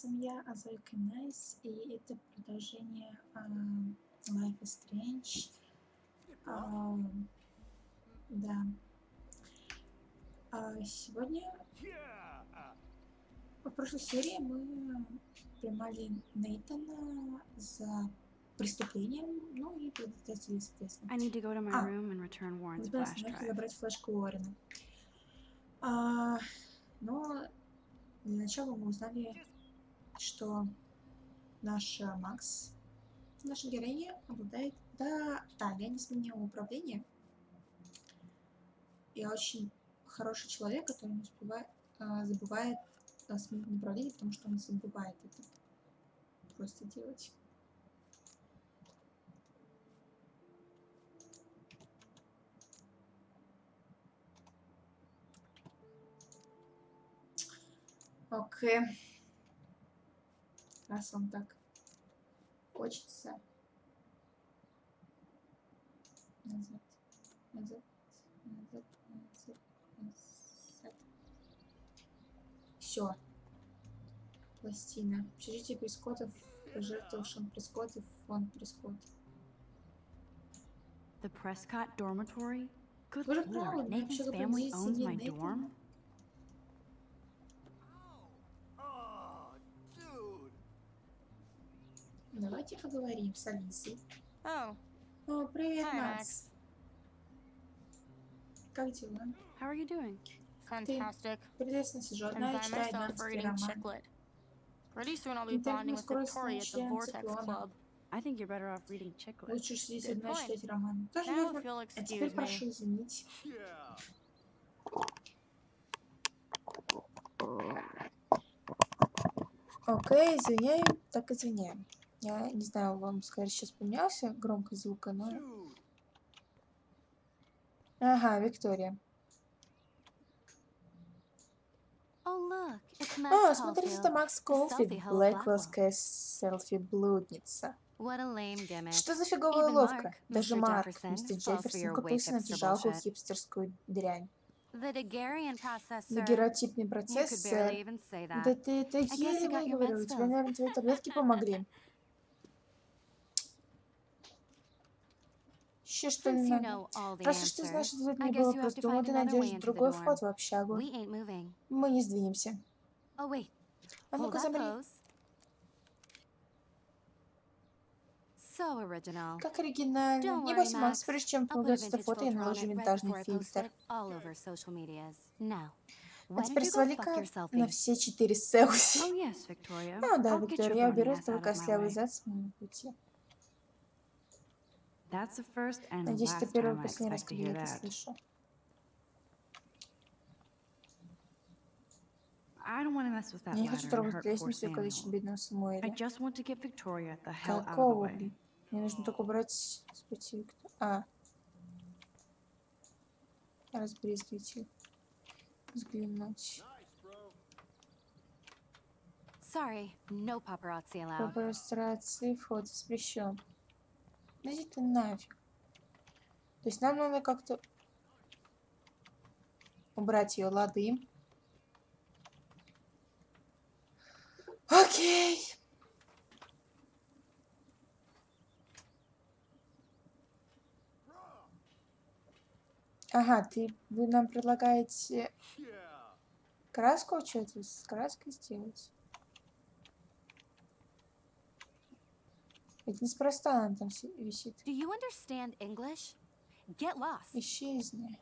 привет, я, Азойка Найс, и это продолжение uh, Life is Strange. Uh, да. Uh, сегодня, в прошлой серии мы поймали Нейтана за преступлением, ну и предотвратили, соответственно. I need to go to my uh, room and return Warren's flash drive. забрать флешку Уоррена. А, но для начала мы узнали, что наш Макс, наша героиня, обладает... Да, да, я не сменила управление. Я очень хороший человек, который не успевает, а, забывает а, сменить направление, потому что он забывает это просто делать. Окей. Раз вам так хочется. Назад. Назад. Назад. Назад. Назад. Все. Пластина. Общежитие Шон Прескотт и фонд Прескотт. The Prescott Dormitory? Good lord, Nathan's family owns my dorm? Давайте поговорим с Алисой. Oh, О, привет, Hi, Макс. Как дела? How are you doing? fantastic. Прелестно сижу I'm одна и by читаю myself одиннадцатый роман. Pretty soon I'll be bonding with Victoria at the Vortex. Club. I think you're better off reading Chicklet. Лучше сидеть Good одна читать роман. Тоже Now if you'll А теперь excuse прошу me. извинить. Окей, извиняем, так извиняем. Я не знаю, вам скорее сейчас поменялся громкость звука, но... Ага, Виктория. Oh, О, Max смотрите, Caulfield. это Макс of Блэквиллская селфи-блудница. Что за фиговая уловка? Даже. Марк, мистер Джефферсон, купился на эту жалкую хипстерскую дрянь. Дагеротипный процесс. Да ты это еле meds Тебе, filled. наверное, твои таблетки помогли. Еще что you надо? Раз уж ты знаешь, что I не было просто find ты найдешь другой вход в общагу. Мы не сдвинемся. Oh. А ну-ка, замри. Как оригинально. Не бойся, Макс, прежде чем полагать это фото, я наложу винтажный фильтр. А теперь свали-ка на все четыре селфи. Oh. Ну да, Виктория, я уберу твой my костлявый зад с моего пути. That's the first and Надеюсь, это last первый time и I последний раз, expect to когда я hear это that. слышу. I don't want to mess with that Я не хочу трогать лестницу и Samuel. бедного I Самуэля. just want to get Victoria the hell out of the Какого, блин? Мне нужно только убрать с пути Виктора. А. Разбрызгивайте. Взглянуть. Sorry, no paparazzi allowed. прострации вход запрещен. Да иди ты нафиг. То есть нам надо как-то убрать ее лады. Окей. Ага, ты, вы нам предлагаете краску что-то с краской сделать? Ведь неспроста она там си- висит. Do you understand English? Get lost. Исчезни.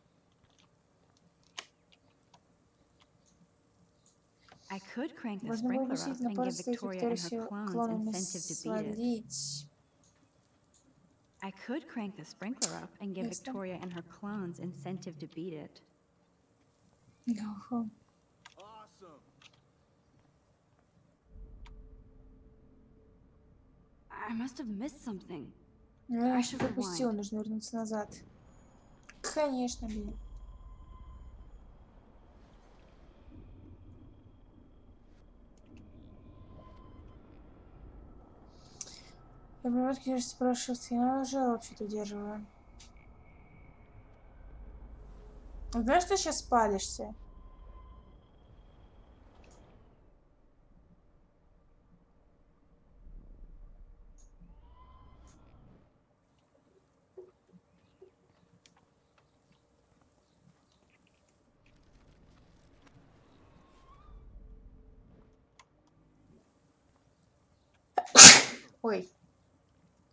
I could crank the Можно было sprinkler бы up сильно and give пользоваться Victoria and her Викторию clones клонами incentive to beat it. свалить. I could crank the sprinkler up and give Ясно. Victoria and her clones incentive to beat it. Ага. I Я пропустила, rewind. нужно вернуться назад. Конечно, блин. Я понимаю, конечно, спрашивать, я уже вообще-то удерживаю. Знаешь, что сейчас спалишься? Ой.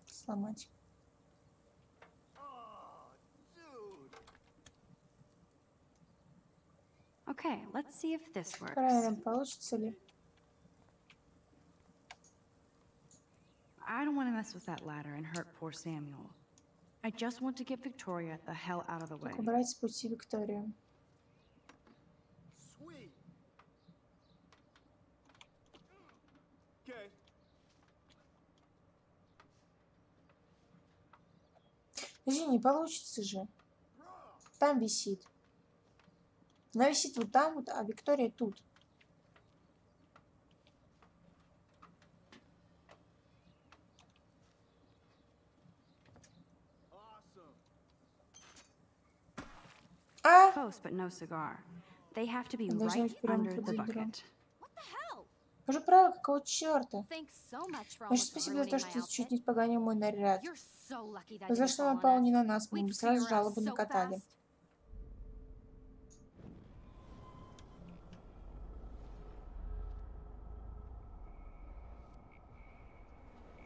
Сломать. Okay, let's see if this works. Проверим, получится ли. I don't want to mess with that ladder and hurt poor Samuel. I just want to get Victoria the hell out of the way. Как убрать с пути Викторию. Подожди, не получится же. Там висит. Она висит вот там вот, а Виктория тут. А! Close, but no cigar. They have to be right under the bucket. Уже правило, какого черта? Большое спасибо за то, что ты чуть не испоганил мой наряд. Didn't что напал не на нас, мы бы сразу жалобу накатали.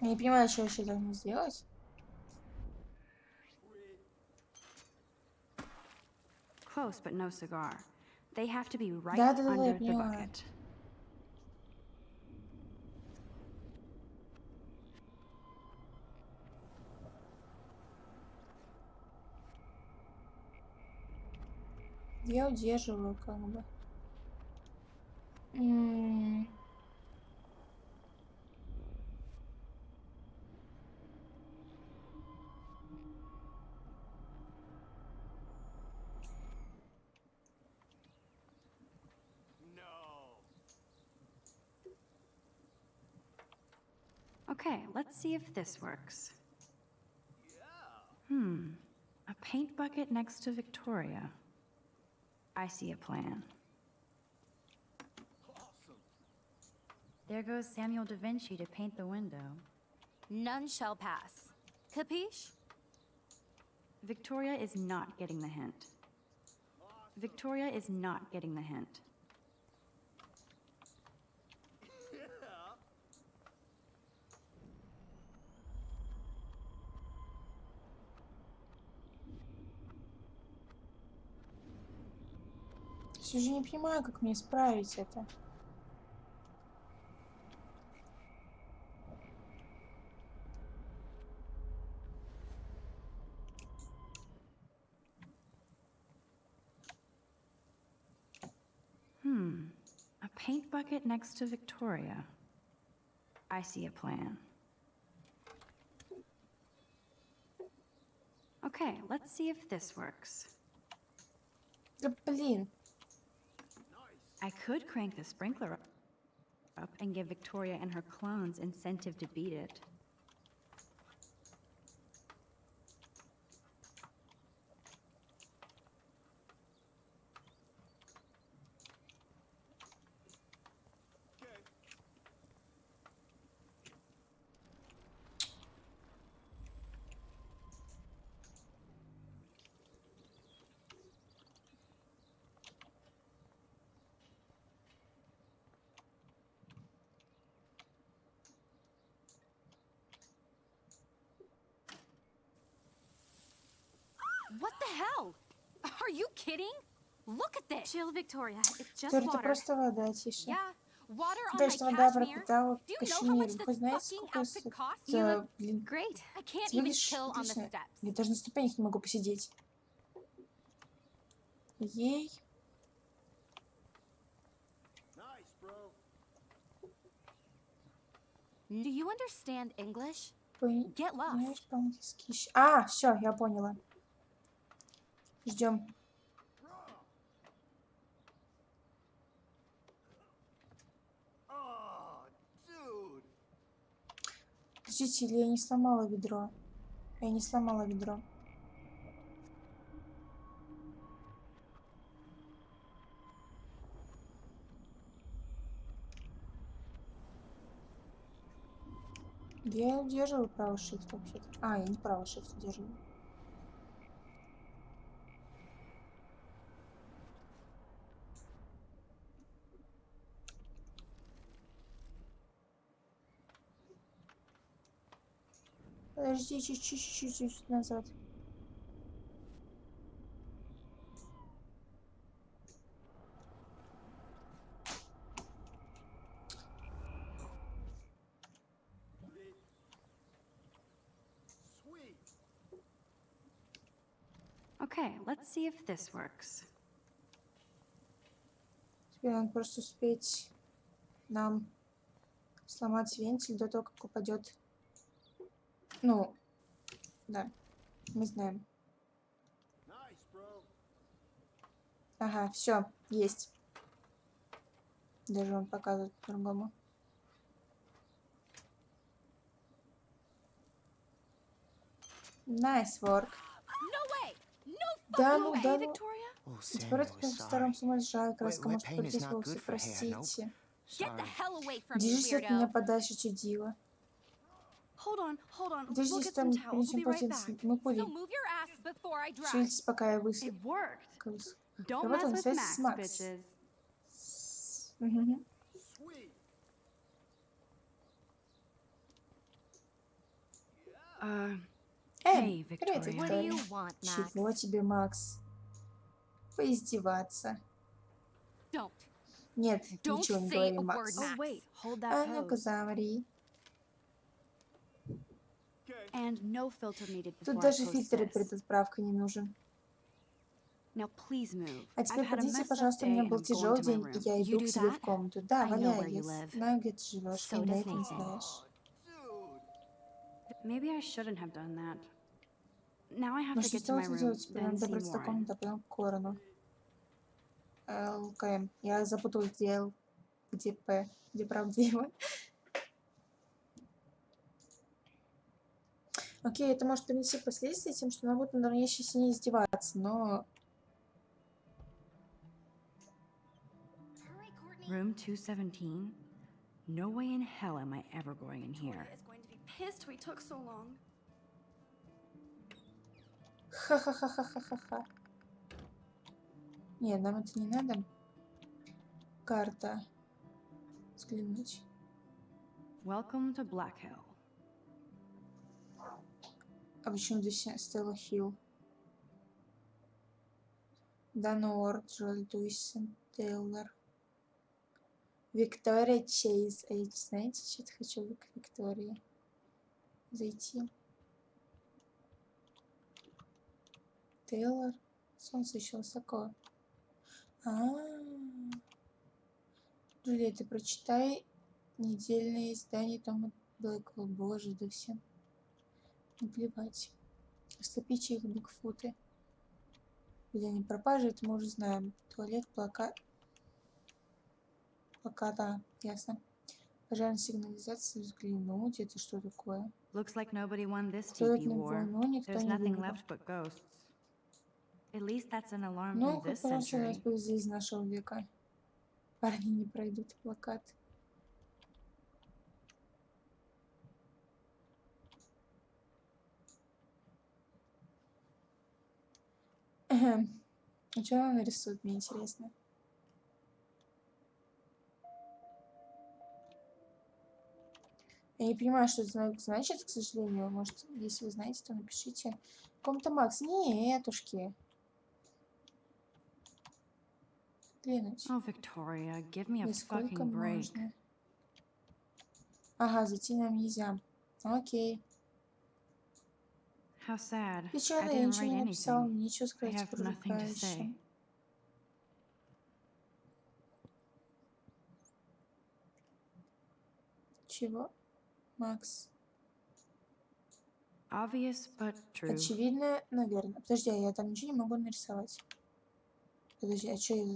Я не понимаю, что я еще должна сделать. Close, but no cigar. They have to be right Да-да-да, я under the понимаю. bucket. Я удерживаю, как бы. М, No. Okay, let's see if this works. Yeah. Hmm. A paint bucket next to Victoria. I see a plan. Awesome. There goes Samuel da Vinci to paint the window. None shall pass. Capiche? Victoria is not getting the hint. Victoria is not getting the hint. Все же не понимаю, как мне исправить это. Hmm. A paint bucket next to Victoria. I see a plan. Okay, let's see if this works. Да блин. I could crank the sprinkler up and give Victoria and her clones incentive to beat it. Water. просто вода, тише. Yeah, water on То my есть вода пропитала кашемир. Вы знаете, сколько это, блин, выглядишь отлично. Я даже на ступенях не могу посидеть. Ей. Do you understand English? Get lost. А, все, я поняла. Ждем. Oh, dude. Подождите, или я не сломала ведро? Я не сломала ведро. Я удерживаю правый shift вообще-то. А, я не правый shift удерживаю. Подожди, чуть-чуть, чуть-чуть назад. Okay, let's see if this works. Теперь надо просто успеть нам сломать вентиль до того, как упадет. Ну, да, мы знаем. Ага, все, есть. Даже он показывает по-другому. Nice work. No way! No Да ну, да ну. Теперь is старом sorry. с ума сжала краска, может пройтись nope. простите. Держись от меня подальше, чудила. Hold on, hold on. We'll Держись get там, some towels. We'll принесем be right полотенце. back. Мы So пули. move your ass before I drive. Шевелитесь, пока я выс... It worked. выс- Don't Работа mess на with связи Max, с Макс. Sweet. Uh, Эй, привет, Victoria. What do you Виктория. want, Max? Чего тебе, Макс? Поиздеваться. Нет, ничего не говори, Макс. Oh, А ну-ка, замри. Okay. And no filter needed before Тут даже post фильтр this. перед отправкой не нужен. А теперь up пожалуйста, у меня был тяжелый день, и я иду к себе в комнату. Да, валяй, я знаю, где ты живешь, и на это не знаешь. Maybe I shouldn't have done that. Now I have Ну to get to my room, then see потом к Корону. ЛКМ. Я запуталась, где Л, где П, где правдиво. Окей, это может принести последствия тем, что она будет надо мной еще сильнее издеваться, но... Room 217? No way in hell am I ever going in here. is going to be pissed we took so long. Ха-ха-ха-ха-ха-ха. Нет, нам это не надо. Карта. Взглянуть. Welcome to Black Hill. А почему здесь Стелла Хилл? Данор, Джоэль Дуйсон, Тейлор. Виктория Чейз. А знаете, что-то хочу к Виктории зайти. Тейлор. Солнце еще высоко. А, -а, -а. Джулия, ты прочитай недельное издание Тома Блэквелл. Боже, да всем наплевать. Растопите их бигфуты. Где они пропажи, это мы уже знаем. Туалет, плакат. Плаката, ясно. Пожарная сигнализация, взглянуть. Это что такое? Looks like nobody won this TP это war. никто There's nothing left but ghosts. At least that's an alarm Ну, from this раз у нас century. повезли из нашего века. Парни не пройдут плакат. А что она нарисует, мне интересно. Я не понимаю, что это зна- значит, к сожалению. Может, если вы знаете, то напишите. Ком-то Макс. Нетушки. Глянуть. Oh, Victoria, give me a fucking break. можно? Ага, зайти нам нельзя. Окей. How sad. I Печально, я ничего не anything. нечего сказать желающим. Чего? Макс. Obvious but true. Очевидно, наверное. Подожди, а я там ничего не могу нарисовать. Подожди, а что я...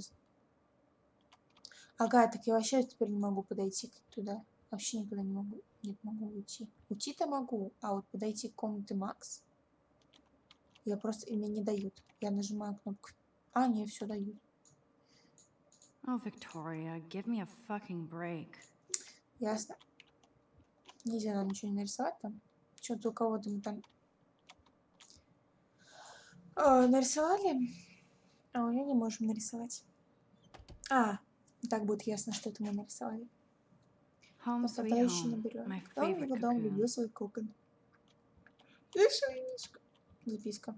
Ага, так я вообще теперь не могу подойти туда. Вообще никуда не могу. Нет, могу уйти. Уйти-то могу, а вот подойти к комнате Макс я просто... И мне не дают. Я нажимаю кнопку. А, не, все дают. Oh, Victoria, give me a fucking break. Ясно. Нельзя нам ничего не нарисовать там. Что-то у кого-то мы там а, нарисовали, а у нее не можем нарисовать. А, так будет ясно, что это мы нарисовали. Home. берем. My Дом его дом любил свой кокон. Лишайничка. Записка.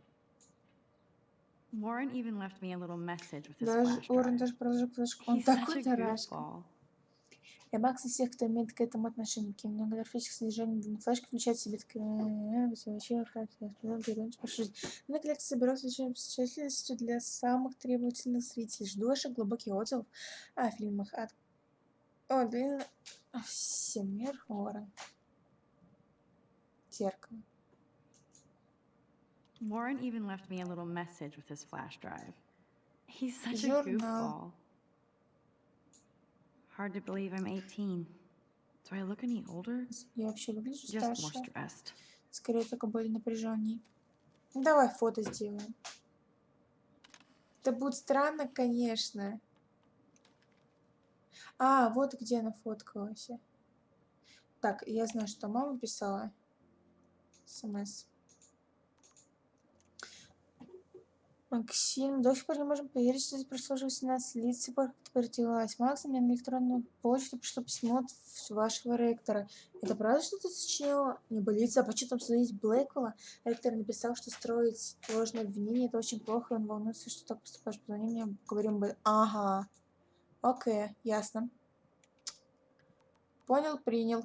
Warren even left me a little message with his Даже flash Уоррен даже флешку. Он такой goofball. Я Макс и всех, кто имеет к этому отношение. Графических содержаний на флешке включает в себе такое... Вообще, характер. На коллекции с тщательностью для самых требовательных зрителей. Жду ваших глубоких отзывов о фильмах от... О, блин... Всемир Уоррен. Зеркало. Warren even left me a little message with his flash drive. He's such a goofball. Hard to believe I'm 18. Do I look any older? Я вообще выгляжу Just more stressed. Скорее, только более напряженней. Ну, Давай фото сделаем. Это будет странно, конечно. А, вот где она фоткалась. Так, я знаю, что мама писала. СМС. Максим, до сих пор не можем поверить, что здесь прошло уже 18 лет, с тех пор, как ты родилась. Макс, мне на электронную почту пришло письмо от вашего ректора. Это правда, что ты сочинила? Не болится, а почему судить Блэквелла? Ректор написал, что строить ложное обвинение это очень плохо, и он волнуется, что так поступаешь. Позвони мне, поговорим бы. Ага. Окей, ясно. Понял, принял.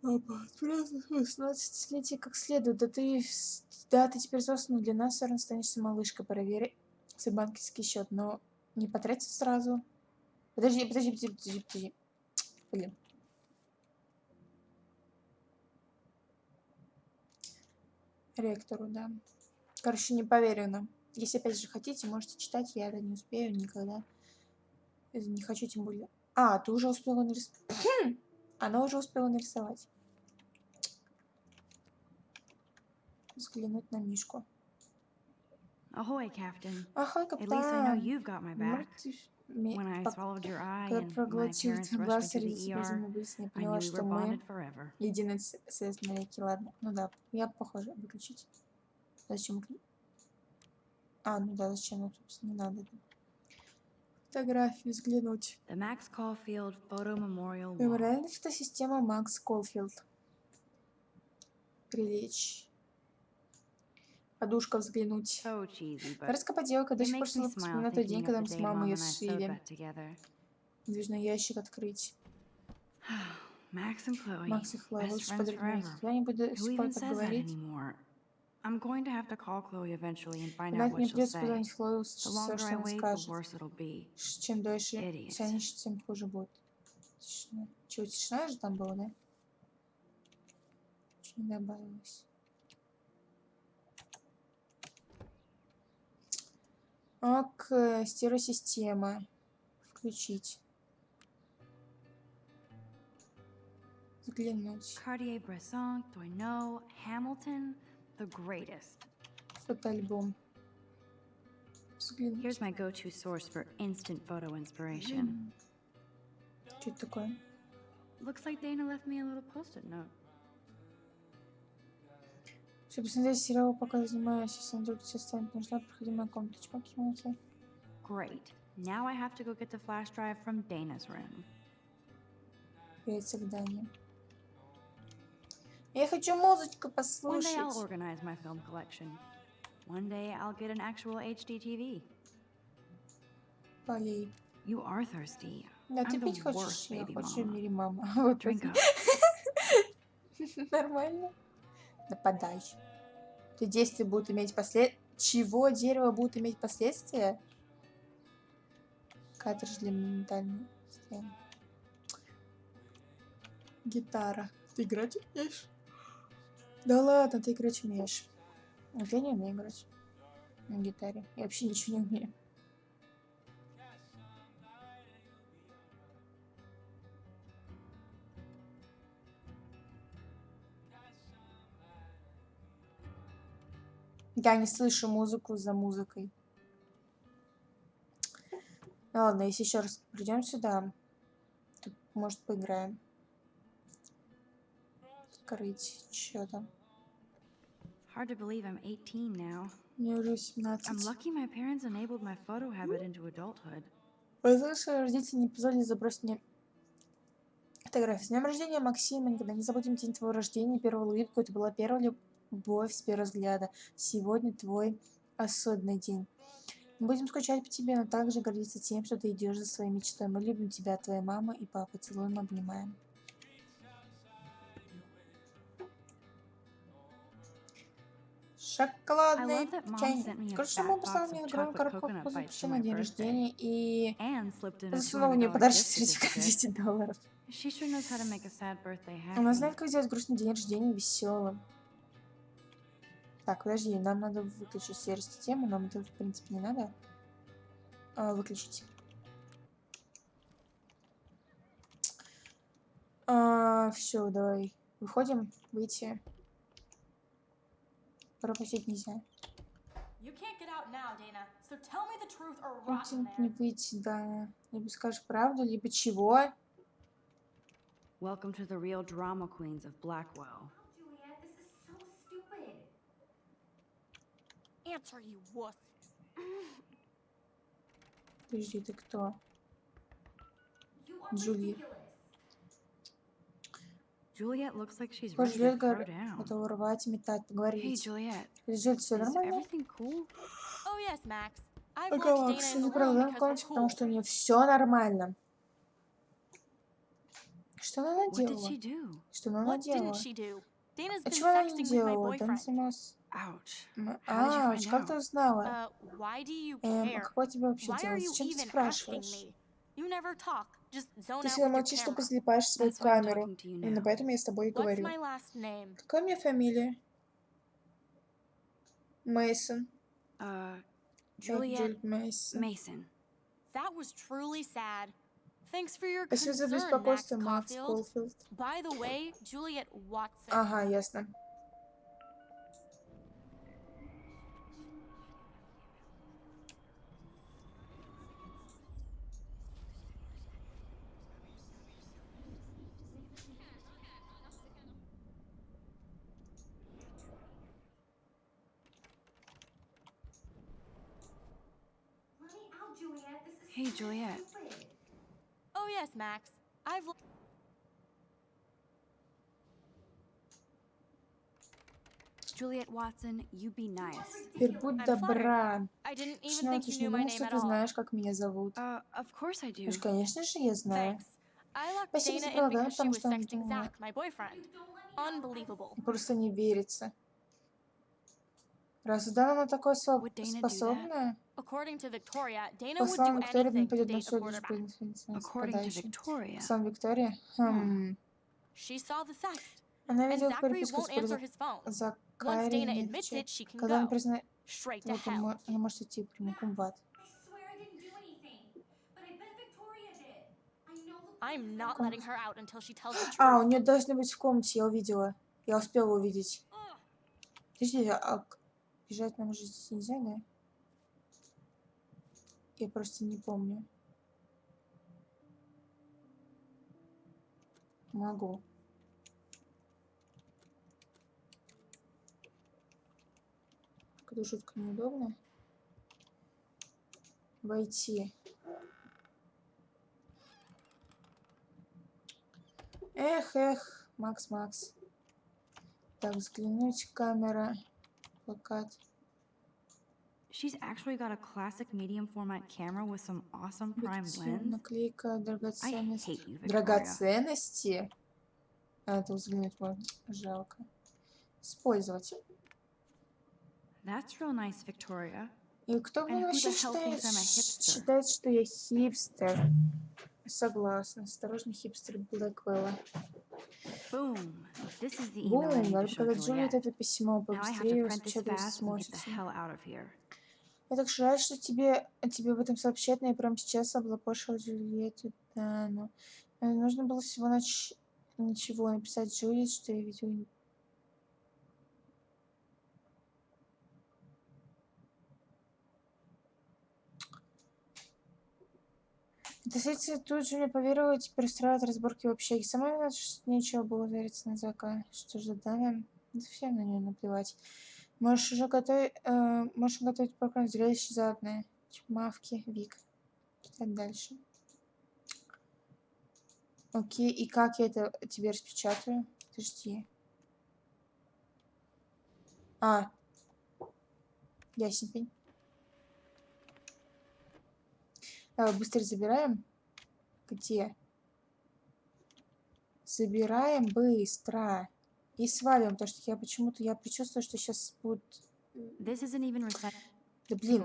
Праздник 18-летие как следует. Да ты, да, ты теперь взрослый, но для нас все равно станешься малышкой. Проверь свой банковский счет, но не потратить сразу. Подожди, подожди, подожди, подожди, подожди. Блин. Ректору, да. Короче, не поверю нам. Если опять же хотите, можете читать, я это не успею никогда. Э, Не хочу тем более. А, ты уже успела нарисовать. Она уже успела нарисовать. Взглянуть на Мишку. Ahoy, Captain. Ага, At least I know капитан. you've got my back. When I swallowed your eye Когда and my parents rushed me to the ER, I knew we were bonded forever. навеки. Ладно, ну да, я похоже выключить. Зачем? А, ну да, зачем? Собственно, не надо. Фотографии взглянуть. Мемориальная фотосистема Макс Колфилд. Прилечь. Подушка взглянуть. Парочка поделка до сих пор вспоминаю тот день, когда мы с мамой ее сшили. Движной ящик открыть. Макс и Хлоя, лучше подруги. Я не буду с тобой так говорить. I'm going to have to call Chloe eventually and find out what she'll say. The longer I wait, the worse it'll be. Чем дольше тянешь, тем хуже будет. Тишина. Чего, тишина же там была, да? Чего не добавилось? Ок, стереосистема. Включить. Взглянуть. Cartier-Bresson, Tourneau, Hamilton, the greatest. Фотоальбом. Взглянуть. Here's my go-to source for instant photo inspiration. Что это такое? Looks like Dana left me a little post-it note. Чтобы посмотреть сериал, пока занимаюсь, если вдруг тебе станет нужна проходимая комната. Чмоки, чмоки. Great. Now I have to go get the flash drive from Dana's room. Перед заданием. Я хочу музычку One day послушать. I'll organize my film collection. One day I'll get an actual HD TV. Полей. You are thirsty. Да, ты пить хочешь? Я хочу в мире мама. Вот. Нормально. Нападай. Ты действия будут иметь послед... Чего дерево будет иметь последствия? Картридж для моментальной системы. Гитара. Ты играть умеешь? Да ладно, ты играть умеешь. Я не умею играть на гитаре. Я вообще ничего не умею. Я не слышу музыку за музыкой. Ну ладно, если еще раз придем сюда, то, может, поиграем. Открыть. Что там? Hard to believe I'm 18 now. Мне уже I'm 17. lucky my parents enabled my photo habit into adulthood. Возможно, родители не позволили забросить мне Фотография. С днем рождения, Максим. Мы никогда не забудем день твоего рождения, первую улыбку. Это была первая любовь с первого взгляда. Сегодня твой особенный день. Мы будем скучать по тебе, но также гордиться тем, что ты идешь за своей мечтой. Мы любим тебя, твоя мама и папа. Целуем, обнимаем. Шоколадный чайник. fat мама of мне огромную коробку печенья на день рождения и засунула мне $200 подарочный gift сертификат certificate. 200 долларов. Она знает, как сделать грустный день рождения веселым. Так, подожди, нам надо выключить сервис-систему, нам это, в принципе, не надо а, выключить. все, давай. Выходим, выйти. Пропустить нельзя. You can't get out now, Dana. So tell me the truth or rot in Выйти, не выйти, да. Либо скажешь правду, либо чего. Welcome to the real drama queens of Blackwell. Answer, you wuss. Подожди, ты кто? Are Juliet. looks like she's Похоже, down. готова рвать, метать, поговорить. Juliet, все нормально? cool? Oh, yes, Max. I've Ага, locked Dana Макс, in не the правда, room в because we're комнате, потому cool. что у нее все нормально. Что она наделала? Что она наделала? А чего она не делала? Да boyfriend. занималась. А, find как ты узнала? Uh, Эм, а какое тебе вообще дело? Зачем ты спрашиваешь? Ты всегда молчишь, только camera. залипаешь в свою камеру. Именно поэтому я с тобой и говорю. Какая у меня фамилия? Мейсон. Uh, Juliet Мейсон. Спасибо за беспокойство, Макс. Колфилд. Ага, ясно. Let me out, Juliet. This is Hey, so Juliet. Oh yes, Max. I've Juliet Watson, you be nice. Теперь будь добра. Think ты ж не думал, что ты знаешь, как меня зовут. Uh, of course I do. Ну, ж, конечно же, я знаю. Thanks. I locked Спасибо Dana за in предлагаю, because she потому was что он sexting думал. Zach, my boyfriend. Unbelievable. Просто не верится. Раз Дана на такое своб- Would Dana do that? способна, According to Victoria, Dana по словам Виктории, to пойдет на to нападающим. Victoria. По словам Виктории, хм, она видела переписку с won't answer his phone. за Once Dana Кариной в admits чате. it, she can Когда она go признает, вот он она может идти прямиком в ад. I swear I didn't do anything. But I bet Victoria did. I know the I'm police not are- letting her out until she tells the А, у нее должны быть в комнате, я увидела. Я успела увидеть. Подожди, а бежать нам же здесь нельзя, да? Я просто не помню. Могу. Это жутко неудобно. Войти. Эх, эх, Макс, Макс. Так, взглянуть, камера, плакат. She's actually got a classic medium format camera with some awesome prime lens. наклейка, I драгоценность. hate you, Victoria. Драгоценности? А, это взглянуть можно. Жалко. Использовать. That's real nice, Victoria. И кто who вообще считает, считает, что я хипстер? Согласна. Осторожно, хипстер Блэквелла. Бум, надо Джулиет Juliet. это письмо. Побыстрее the сможете. Я так жаль, что тебе, тебе об этом сообщать, но я прямо сейчас облапошила Джульетту Дану. Э, Нужно было всего нач... ничего написать Джульет, что я видела. Досыться тут же поверила, теперь устраивает разборки в общаге. Сама виновата, что нечего было вериться на Зака. Что же, Дана? Да всем на нее наплевать. Можешь уже готовить, э, можешь готовить попкорн зрелище заодно. Типа мавки, Вик. Читать дальше. Окей, и как я это тебе распечатаю? Подожди. А. Ясненький. Давай быстро забираем. Где? Забираем быстро. И свалим, потому что я почему-то, я предчувствую, что сейчас будет... This isn't even recyclable Да блин.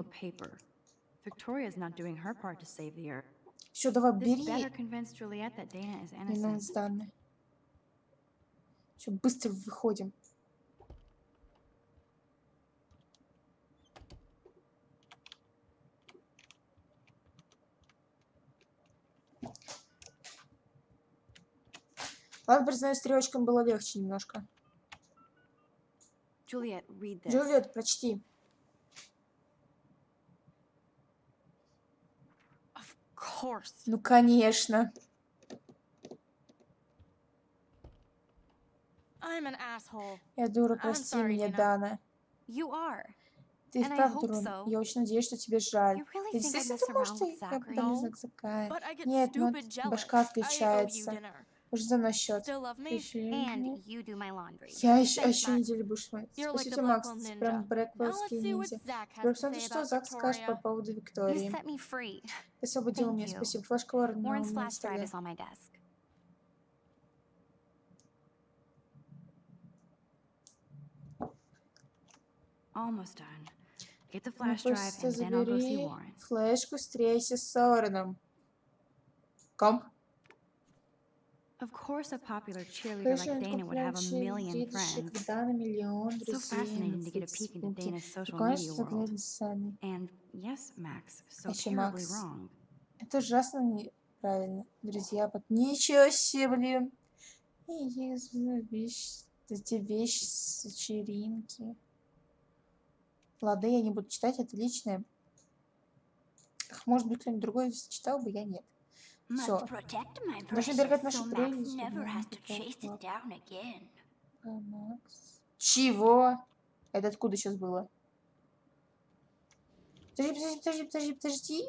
Victoria's not doing her part to save the earth. Все, давай, бери. innocent. надо данные. Все, быстро выходим. Ладно, признаю, стрелочкам было легче немножко. Джульет, прочти. Ну, конечно. Я дура, прости sorry, меня. Дана. Ты вправду дурон. so. Я очень надеюсь, что тебе жаль. Really Ты действительно думаешь, что я подам знак Закая? Нет, ну, stupid jealous. башка отключается. Уже за мной счет. Laundry. Я еще, а еще неделю будешь смотреть. Спасибо, Макс, ты прям брэквеллский ниндзя. Say что Зак скажет по поводу Виктории. Ты освободил меня, спасибо. Флешка Уоррена на столе. Almost done. Get the Ну, flash drive просто and then I'll go see забери Warren. флешку, встречайся с Уорреном. Ком? Of course, a popular cheerleader like Dana would have a million friends. Дана миллион So друзей fascinating на to get a peek into Фейсбуке. Dana's social Прикольно, media что world. заглядывать с Саней. And yes, Max, so Еще Макс. wrong. Это ужасно неправильно. Друзья, под... Ничего себе, блин. И если вещь, эти вещи с вечеринки. Ладно, я не буду читать, это личное. Может быть, кто-нибудь другой читал бы, я нет. Должны precious, берегать наши so Max прелести, never да, has to такая chase it вот. down again. А, Макс. Чего? Это откуда сейчас было? Подожди, подожди, подожди, подожди, подожди.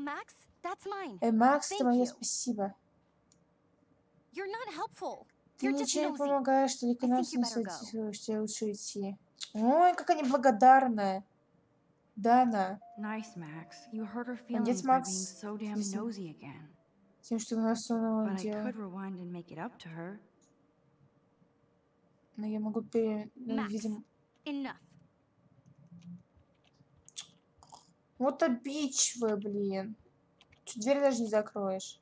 Max, that's mine. Э, Макс, Thank это мое you. спасибо. You're not helpful. Ты You're just ничего не помогаешь, только I think нас you better насадить, что тебе лучше идти. Ой, какая неблагодарная. Дана, Nice, Max. You hurt her feelings by being so damn nosy again. тем, что But I дело. Но я могу пере... ну, Макс. видимо... Enough. Вот обидчивая, блин. Чуть дверь даже не закроешь.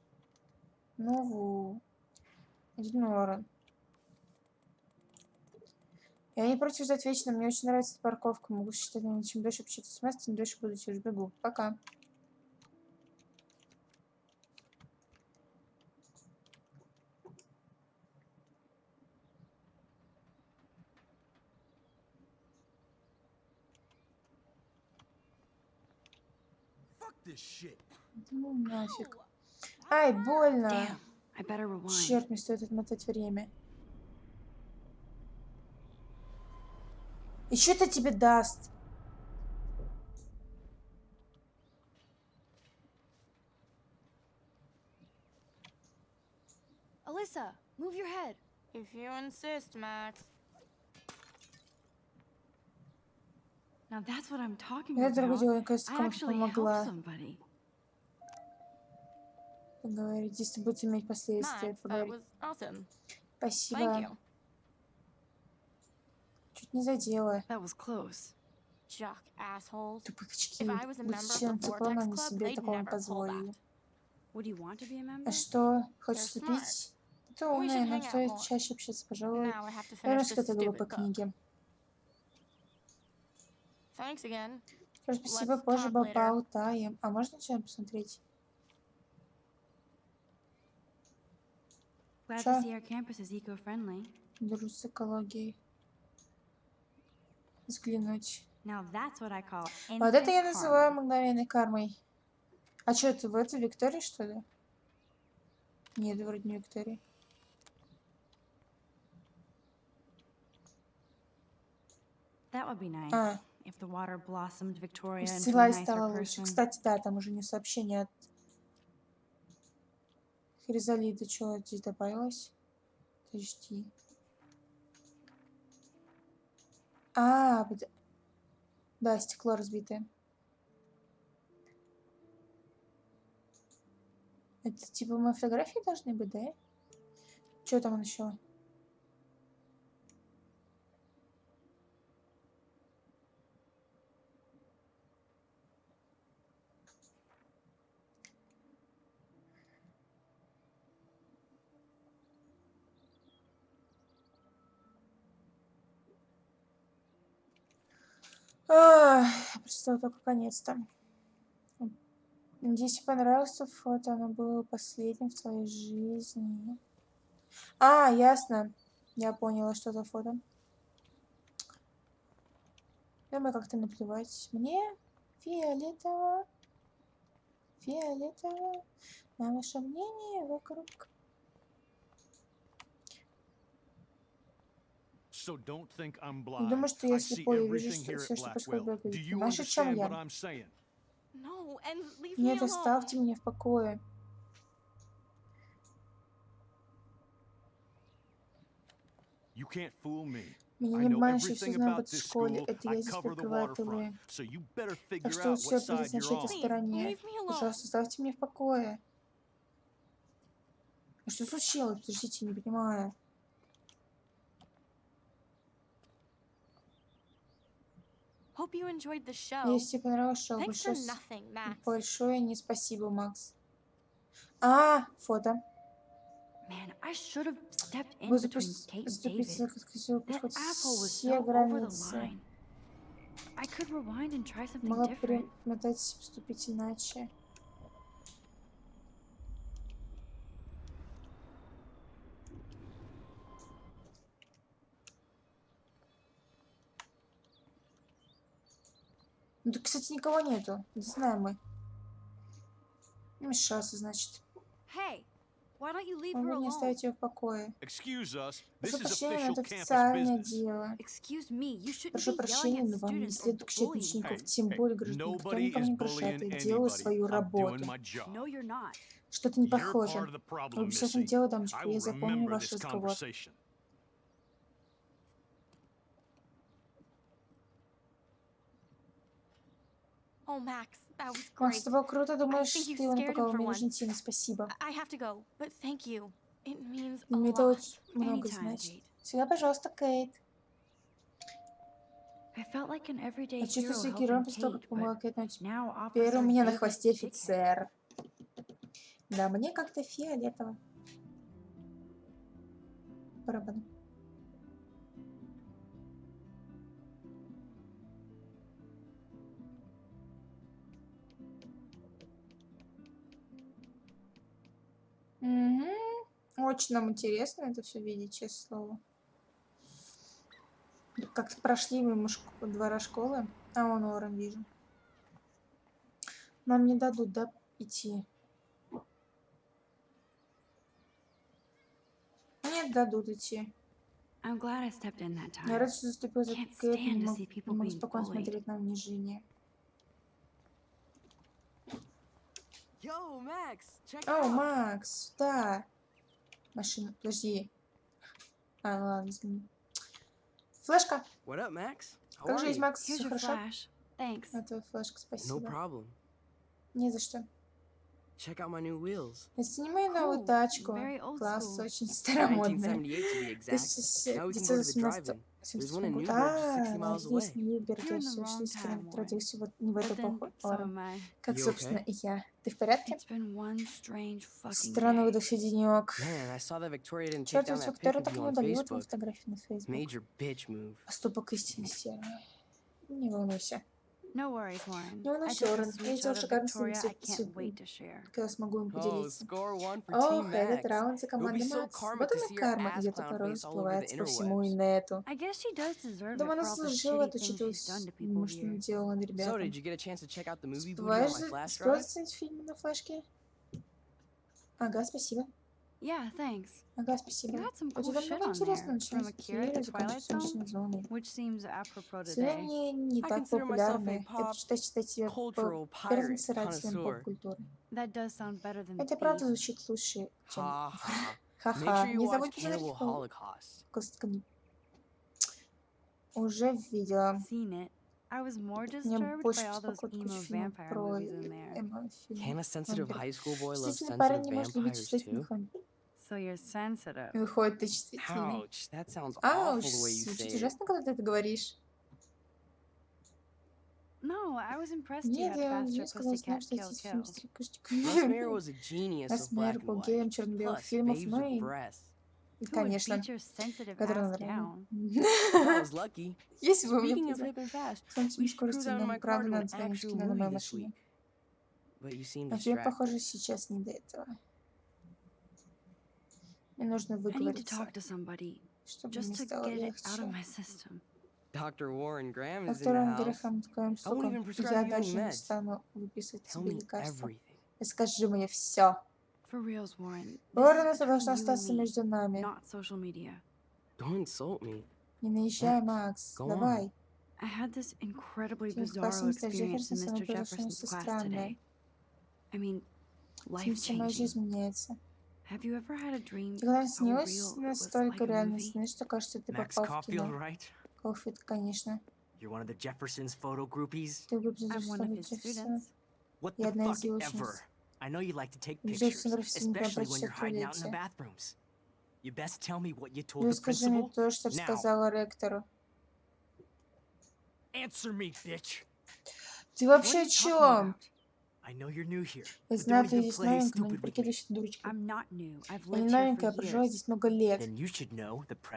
Ну, ву. Я не против ждать вечно, мне очень нравится эта парковка. Могу считать, чем дольше общаться с Настей, тем дольше буду через бегу. Пока. Ну нафиг. Ай, больно. Черт, мне стоит отмотать время. И что это тебе даст? Alyssa, move your head. If you insist, Max. Now that's what I'm talking Я, about. кажется, I кому-то actually helped помогла somebody. поговорить, если будет иметь последствия. Поговорить. awesome. Спасибо. Чуть не задела. A Будь членом циклона, они себе такого не позволили. А что, хочешь вступить? Ты умная, out стоит чаще общаться, пожалуй. Глупой stupid book. книге. Спасибо, позже поболтаем. А можно что-нибудь посмотреть? Glad to see our campus is eco-friendly. Дружу с экологией. Взглянуть. Call Вот это я называю мгновенной кармой. А что это, в это Виктория, что ли? Нет, вроде не Виктория. А, Села стала лучше. Кстати, да, там уже не сообщение от Хризалиды. Что здесь добавилось? Подожди. А, да, стекло разбитое. Это типа мои фотографии должны быть, да? Что там еще? Прочитала только конец-то. Надеюсь, понравилось фото. Оно было последним в твоей жизни. А, ясно. Я поняла, что за фото. Думаю, как-то наплевать. Мне фиолетово. Фиолетово. На ваше мнение вокруг. So don't think I'm blind. Думаю, что я слепой и вижу что- все, что происходит в Блэквилле. о чем understand я? what I'm saying? No, and leave me Нет, alone. оставьте меня в покое. You can't fool me. Меня I не know обманешь, я все everything знаю about об этой this школе. Это я здесь прикрываю тылы. So you better Так figure что side you're предназначайте on. стороне. leave me alone. Пожалуйста, оставьте меня в покое. А что случилось? Подождите, не понимаю. Hope you enjoyed the show. Если тебе понравилось шоу, большое, с- nothing, Max. большое не спасибо, Макс. А, фото. Вы between запусти- Kate and заступиться David. за хотел That хоть asshole was все so over the границы. line. I could rewind and try something Могла different. перемотать, поступить иначе. Ну, тут, кстати, никого нету. Не знаем мы. Значит. You leave her Могу не оставить ее в покое. Прошу прощения, это официальное дело. Прошу прощения, но вам не следует кричать учеников, тем более гражданин. Никто is не bullying Я делаю свою работу. Что-то не похоже. Вы обязательно дело, дамочка. Я запомню ваш разговор. Oh, Max, that was Макс, great. это было круто. Думаешь, ты напугал. for Мне нужно идти. Спасибо. I have to go, but thank you. It means a Мне это lot. очень много значит. Всегда, пожалуйста, Кейт. I felt like an everyday Я чувствую себя героем после того, как помогла Кейт, но теперь у Officer меня на хвосте офицер. Да, мне как-то фиолетово. Барабан. Мгм. Очень нам интересно это все видеть, честное слово. Как-то прошли шк- двора школы. А, вон Орен вижу. Нам не дадут, да, идти? Нет, дадут идти. Я рад, что заступил за Кэт, не мог, не спокойно смотреть на унижение. Yo, Max, check it О. Макс, да. Машина, подожди. А, ну ладно, извини. Флешка. What up, Max? How Как жизнь? Макс? Все хорошо? Thanks. А твоя флешка, No спасибо. problem. Не за что. Check out my new wheels. Мою новую Cool. тачку. Very old Класс, очень старомодная. 1978 to be exact. Now we can go to the 1918 drive-in. There's one in год. Newburgh, just 60 А, все wrong 60 time, километров родился вот не в эту I. Как, собственно, и я. Ты в порядке? Странный выдохся денек. Черт, Виктория так не удалила твою фотографию на Facebook. Поступок истины серый. Не волнуйся. No worries, Warren. Ну, ну свет- can't свет- wait to share. Когда смогу им Oh, поделиться. Ох, этот раунд за so Макс. karma Вот она карма, over the всплывает по всему инету. I guess she does deserve it Думаю, она people м, что here. наделала на So, ребятам. did you get a chance to check out the movie booty on Успеваешь my за- flash успела drive? заценить фильм на флешке? Ага, спасибо. Yeah, thanks. Ага, спасибо. У cool тебя shit много on there. интересного началось which seems apropos today. Не I так популярны. Я pop предпочитаю считать себя царателем connoisseur. поп-культуры. That does sound better than Это правда звучит лучше, чем ха-ха. Не забудь посмотреть. Уже видела. Seen it. I was more Меня disturbed больше by all those беспокоит vampire про movies in there. эмо-фильмы. Can a sensitive Вампиры. high school boy love Чувствительный парень sensitive не может любить vampires чувствительных. So you're sensitive. Выходит, ты чувствительный. Ouch, that sounds awful the way you звучит say it. ужасно, когда ты это говоришь. No, I was impressed you Нет, had я faster мне сказала, pussycat что kill эти фильмы kill. стрекушечка. Les Mayer was a genius of black Эсмер and был white. геем черно-белых Plus, фильмов, babes ну with и, breasts. Конечно, который lucky. Если бы Speaking мне скорости, но правда надо кино на моей машине. А тебе, похоже, сейчас не до этого. Мне нужно выговориться, чтобы just мне to стало get it out of легче. I won't even штукам prescribe я даже не стану выписывать тебе лекарства. Расскажи мне все. For reals, Warren. Лорен, This is это должно between you and остаться между нами. Не наезжай, Макс. Давай. I had this incredibly bizarro мистера experience in Mr. Jefferson's class today. I mean, жизнь меняется. Have you ever had a dream so real it was like a movie? Max Caulfield, right? Колфит, конечно. You're one of the Jeffersons photo groupies? I'm one of his students. What the fuck ever? I know you like to take pictures, especially when you're hiding out in the bathrooms. You best tell me what you told Ну the principal. то, что Now. рассказала ректору. Answer me, bitch. Ты вообще о чем? Я знаю, ты здесь новенькая, но не прикидывайся дурочкой. Я не новенькая, я проживаю years. здесь много лет.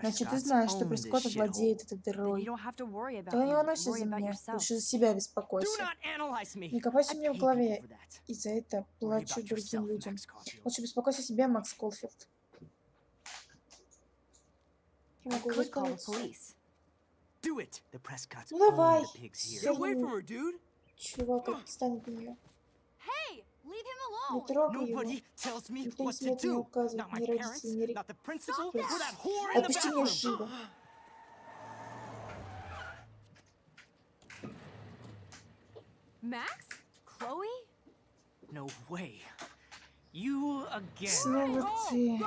Значит, ты знаешь, что Прескотт владеет этой дырой. you don't have to worry about Да не волнуйся за меня. Лучше за себя беспокойся. Не копайся мне в голове. И за это плачу другим людям. Лучше беспокойся о себе, Макс Колфилд. Я могу Prescotts Ну давай. Чувак, отстань от нее. Не трогай его. Nobody tells me Никто не what to смеет мне do. указывать, Not my ни parents, родители, ни рек- not the principal, Yes. or that whore in the Отпусти меня bathroom. живо. Max? Chloe? No way. You again. Снова ты.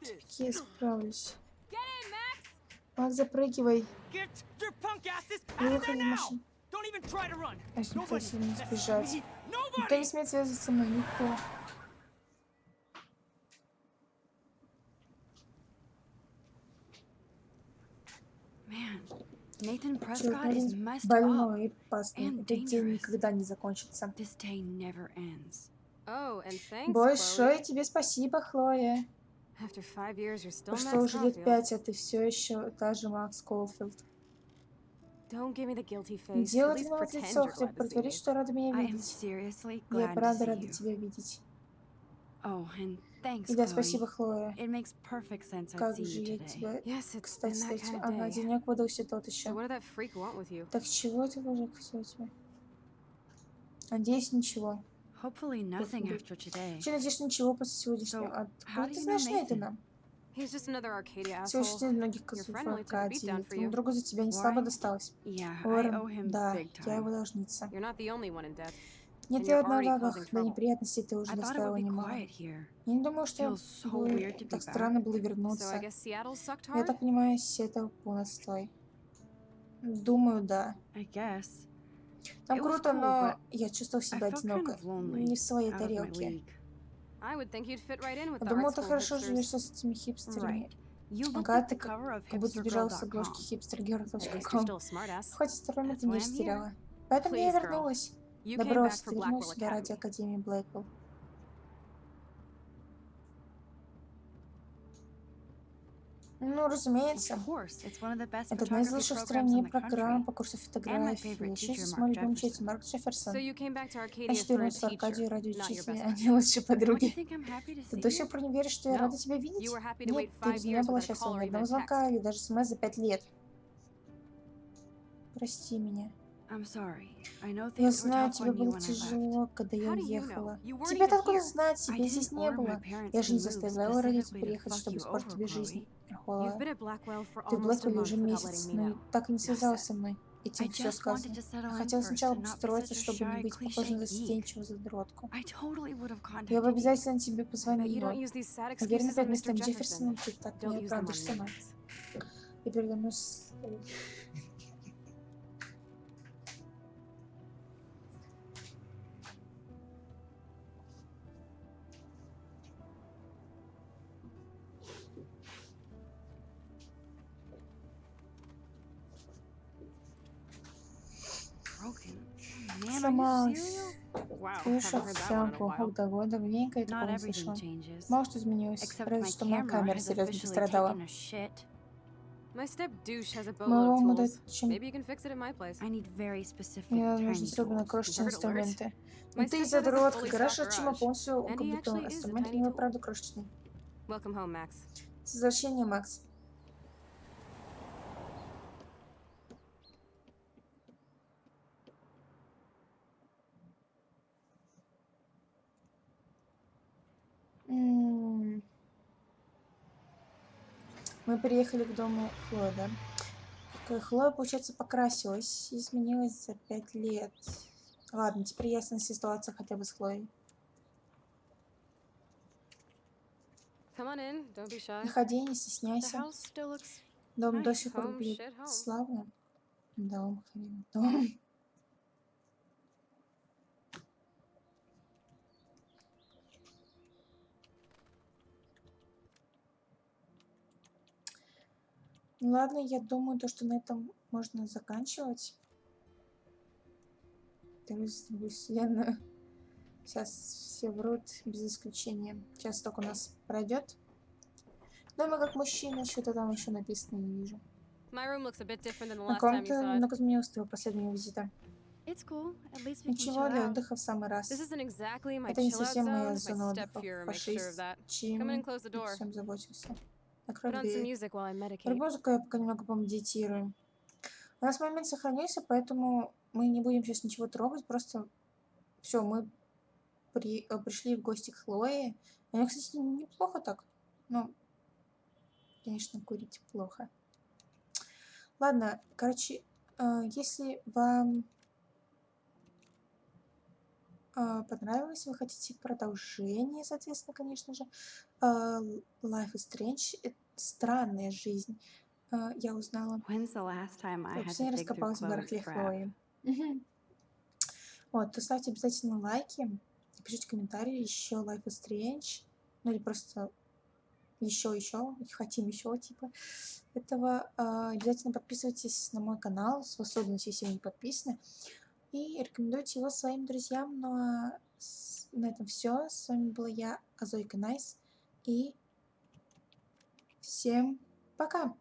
Ведь я справлюсь. Get in, Max! Макс, запрыгивай. Get your punk asses Я out of выхожу there из now. машины. Don't even try to run. Я не Nobody пытаюсь не messes сбежать. Никто не смеет связываться со мной, никто. Messed up. больной и опасный. Этот день никогда не закончится. Oh, Большое тебе спасибо, Хлоя. Прошло уже лет пять, а ты все еще та же Макс Колфилд. Не. At делай pretend лицо, хотя бы притворись, что рада меня видеть. Я правда рада тебя видеть. Oh, and thanks, И да, спасибо, Хлоя. Как же я тебя... Yes, Кстати, кстати, ага, day. денек выдался тот еще. Так чего ты, мужик, хотел тебя? Надеюсь, ничего. Hopefully nothing Господи. after today. Вообще, надеюсь, ничего после сегодняшнего. So, А откуда ты знаешь Nathan? Нейтана? Всего лишь многих Аркадии. beatdown for Твоему you. другу за тебя не слабо досталось. Уоррен, да, я его должница. Нет, я одна в До trouble. неприятностей ты уже доставила немало. Я не думала, что так странно было вернуться. Я так понимаю, это был настой. Думаю, да. Там круто, но я чувствовала I себя одиноко. Не в своей тарелке. Art ты хорошо живешь с этими хипстерами. Ага, ты как, будто сбежала с обложки hipstergirl.com. Хоть сторонник не растеряла. Поэтому я вернулась. For ты сюда ради. Академии Блэквелл. Ну, разумеется. Это одна из лучших в стране программ по курсу фотографии. teacher, мой любимый учитель. Марк Джефферсон. Значит, вернулся в Аркадию ради учителя, а не лучшей подруги. Ты до сих пор не веришь, что я рада тебя видеть? Нет, ты без меня была счастлива ни одного звонка или даже смс за пять лет. Прости меня. Я знаю, тебе было тяжело, когда я уехала. You weren't Тебе even откуда знать? Тебя здесь не было. Я же не заставляла родителей приехать, чтобы испортить тебе жизнь. For Ты в Блэквилле уже месяц, но так и не связалась со мной. И тебе все сказано. хотела сначала a чтобы не быть похожей на застенчивую задротку. Я бы обязательно тебе позвонила. excuses перед мистером. Джефферсоном ты так не оправдываешься, me. но я one in a овсянку, while. хот-дого, давненько я такого не слышала. Мало что изменилось, разве что моя камера серьезно пострадала. Моего мода чем... Мне нужны особенно tools. крошечные инструменты. Ну ты задротка, гараж отчима полностью укомплектован tiny но tool. правда крошечный. С возвращением, Макс. Мы приехали к дому Хлои, да? Хлоя, получается, покрасилась, изменилась за пять лет. Ладно, теперь ясна ситуация хотя бы с Хлоей. Заходи, не стесняйся. Дом до сих пор выглядит славно. Дом, хрен, дом. Ладно, я думаю, то, что на этом можно заканчивать. В другую вселенную. Сейчас все врут, без исключения. Сейчас только у нас пройдет. Дома как мужчина, что-то там еще написано, не вижу. На комната много изменилось с твоего последнего визита. Cool. Ничего для отдыха в самый раз. Exactly Это не совсем моя зона отдыха. the обо door. всем заботился. Some дверь. я пока немного помедитирую. У нас момент сохранился, поэтому мы не будем сейчас ничего трогать. Просто все, мы при, э, пришли в гости к Хлое. У нее, кстати, неплохо так. Ну, конечно, курить плохо. Ладно, короче, э, если вам понравилось, вы хотите продолжение, соответственно, конечно же, э, Life is Strange, странная жизнь. Э, я узнала When's the last time I я had последний to раз dig through копалась в Chloe's барахле crap? Хлои. Мгм. Вот, то ставьте обязательно лайки, пишите комментарии, еще Life is Strange, ну или просто еще, еще, хотим еще, типа этого. А, Обязательно подписывайтесь на мой канал, особенно если вы не подписаны, и рекомендуйте его своим друзьям. Ну а на этом все. С вами была я, Азойка Найс, и всем пока!